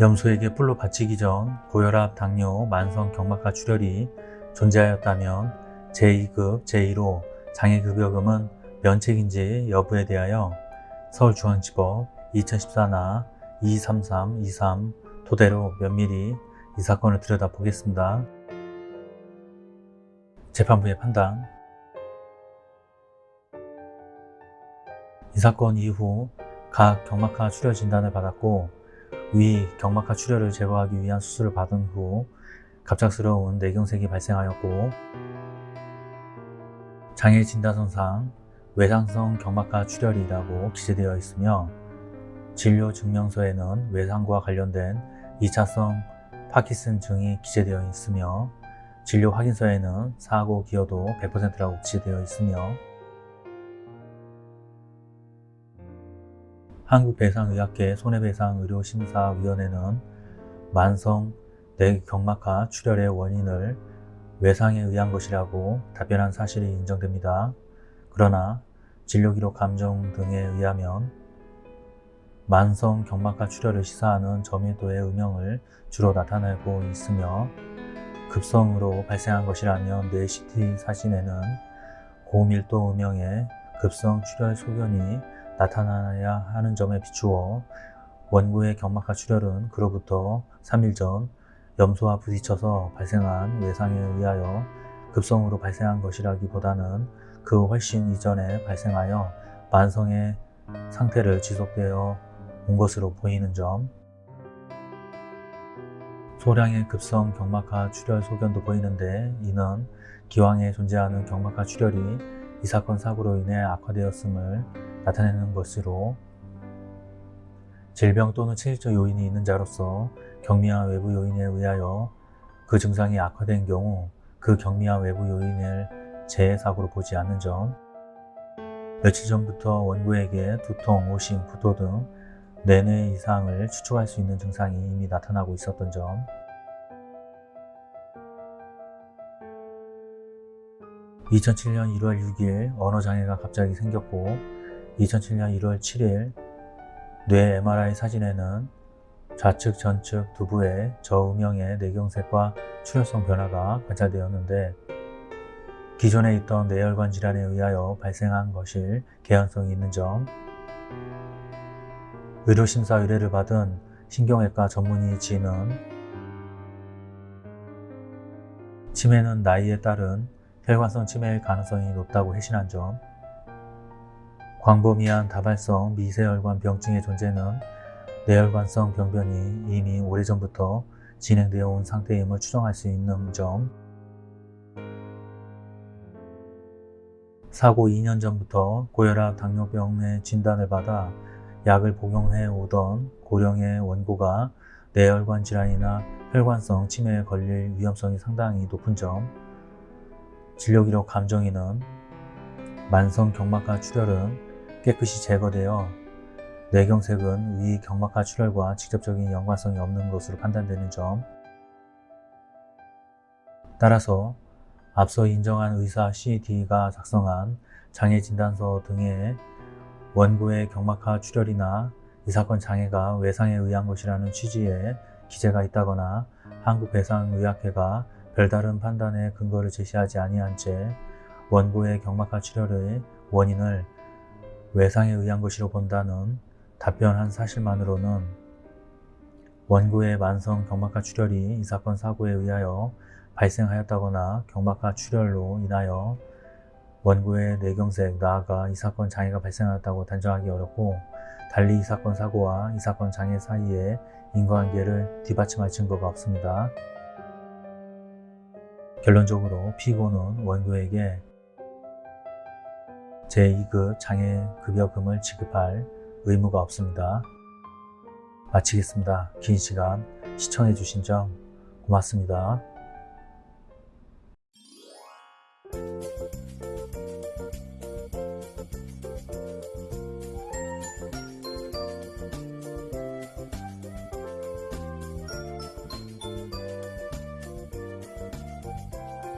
염소에게 뿔로 바치기 전 고혈압, 당뇨, 만성 경막하 출혈이 존재하였다면 제2급, 제1호 장애급여금은 면책인지 여부에 대하여 서울중앙지법 2014나 23323 토대로 면밀히 이 사건을 들여다보겠습니다. 재판부의 판단 이 사건 이후 각 경막하 출혈 진단을 받았고 위 경막하 출혈을 제거하기 위한 수술을 받은 후 갑작스러운 뇌경색이 발생하였고 장애 진단서상 외상성 경막하 출혈이라고 기재되어 있으며 진료 증명서에는 외상과 관련된 2차성 파키슨 증이 기재되어 있으며 진료 확인서에는 사고 기여도 100%라고 기재되어 있으며 한국배상의학회 손해배상의료심사위원회는 만성 뇌경막하 출혈의 원인을 외상에 의한 것이라고 답변한 사실이 인정됩니다. 그러나 진료기록 감정 등에 의하면 만성 경막하 출혈을 시사하는 점유도의 음영을 주로 나타내고 있으며 급성으로 발생한 것이라면 뇌 CT 사진에는 고밀도 음영의 급성 출혈 소견이 나타나야 하는 점에 비추어 원고의 경막하 출혈은 그로부터 3일 전 염소와 부딪혀서 발생한 외상에 의하여 급성으로 발생한 것이라기보다는 그 훨씬 이전에 발생하여 만성의 상태를 지속되어 온 것으로 보이는 점. 소량의 급성 경막하 출혈 소견도 보이는데 이는 기왕에 존재하는 경막하 출혈이 이 사건 사고로 인해 악화되었음을 나타내는 것으로 질병 또는 체질적 요인이 있는 자로서 경미한 외부 요인에 의하여 그 증상이 악화된 경우 그 경미한 외부 요인을 재해사고로 보지 않는 점 며칠 전부터 원고에게 두통, 오심, 구토 등 내뇌 이상을 추측할 수 있는 증상이 이미 나타나고 있었던 점. 2007년 1월 6일 언어장애가 갑자기 생겼고 2007년 1월 7일 뇌 MRI 사진에는 좌측 전측 두부의 저음영의 뇌경색과 출혈성 변화가 관찰되었는데 기존에 있던 뇌혈관 질환에 의하여 발생한 것일 개연성이 있는 점 의료심사 의뢰를 받은 신경외과 전문의 진은 치매는 나이에 따른 혈관성 치매일 가능성이 높다고 회신한 점 광범위한 다발성 미세혈관 병증의 존재는 뇌혈관성 병변이 이미 오래전부터 진행되어 온 상태임을 추정할 수 있는 점. 사고 2년 전부터 고혈압 당뇨병의 진단을 받아 약을 복용해 오던 고령의 원고가 뇌혈관 질환이나 혈관성 치매에 걸릴 위험성이 상당히 높은 점. 진료기록 감정인은 만성 경막하 출혈은 깨끗이 제거되어 뇌경색은 위 경막하 출혈과 직접적인 연관성이 없는 것으로 판단되는 점. 따라서 앞서 인정한 의사 CD가 작성한 장애진단서 등의 원고의 경막하 출혈이나 이 사건 장애가 외상에 의한 것이라는 취지의 기재가 있다거나 한국배상의학회가 별다른 판단의 근거를 제시하지 아니한 채 원고의 경막하 출혈의 원인을 외상에 의한 것이로 본다는 답변한 사실만으로는 원고의 만성 경막하 출혈이 이 사건 사고에 의하여 발생하였다거나 경막하 출혈로 인하여 원고의 뇌경색, 나아가 이 사건 장애가 발생하였다고 단정하기 어렵고 달리 이 사건 사고와 이 사건 장애 사이에 인과관계를 뒤받침할 증거가 없습니다. 결론적으로 피고는 원고에게 제2급 장애급여금을 지급할 의무가 없습니다. 마치겠습니다. 긴 시간 시청해주신 점 고맙습니다.